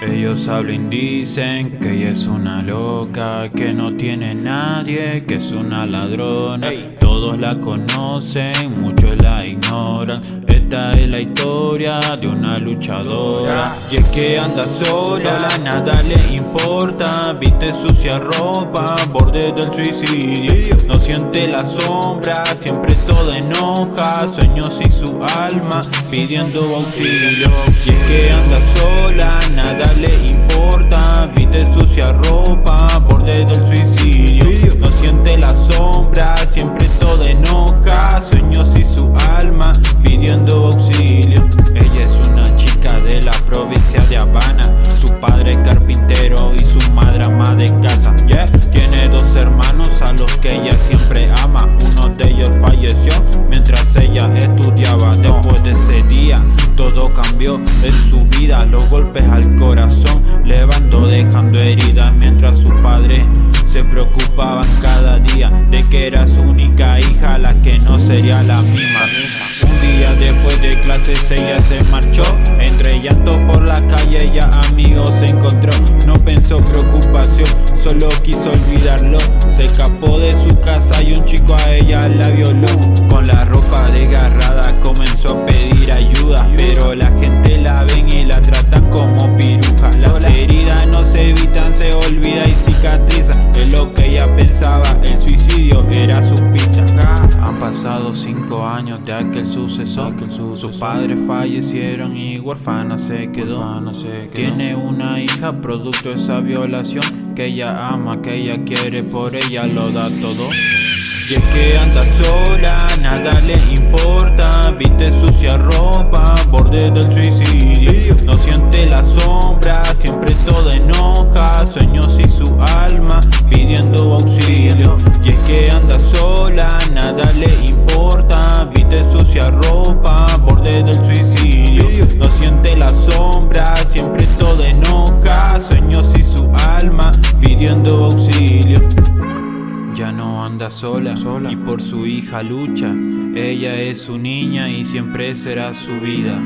Ellos hablan y dicen que ella es una loca, que no tiene nadie, que es una ladrona. Todos la conocen, muchos la ignoran. Esta es la historia de una luchadora. Y es que anda sola, nada le importa. Viste sucia ropa, borde del suicidio. No siente la sombra, siempre todo enoja. Sueños y su alma pidiendo auxilio. Y es que anda sola, nada le importa Viste sucia provincia de Habana. Su padre carpintero y su madre ama de casa. Tiene dos hermanos a los que ella siempre ama. Uno de ellos falleció mientras ella estudiaba. Después de ese día todo cambió en su vida. Los golpes al corazón levando dejando heridas. Mientras su padre se preocupaban cada día De que era su única hija la que no sería la misma. Un día después de clases ella se marchó Se escapó de su casa y un chico a ella la violó. Con la ropa desgarrada pasado cinco años de aquel suceso Sus padres fallecieron y huérfana se quedó. Tiene una hija producto de esa violación Que ella ama, que ella quiere, por ella lo da todo. Y es que anda sola, nada le importa Viste sucia ropa, borde del suicidio. No siente la sombra, siempre todo enoja Sueños y su alma pidiendo auxilio. Y es que anda sola, nada le importa. Viste sucia ropa, borde del suicidio. No siente la sombra, siempre todo enoja. Sueños y su alma pidiendo auxilio. Ya no anda sola, sola. y por su hija lucha. Ella es su niña y siempre será su vida.